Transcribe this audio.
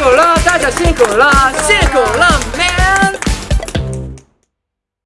辛苦了大家辛苦了谢。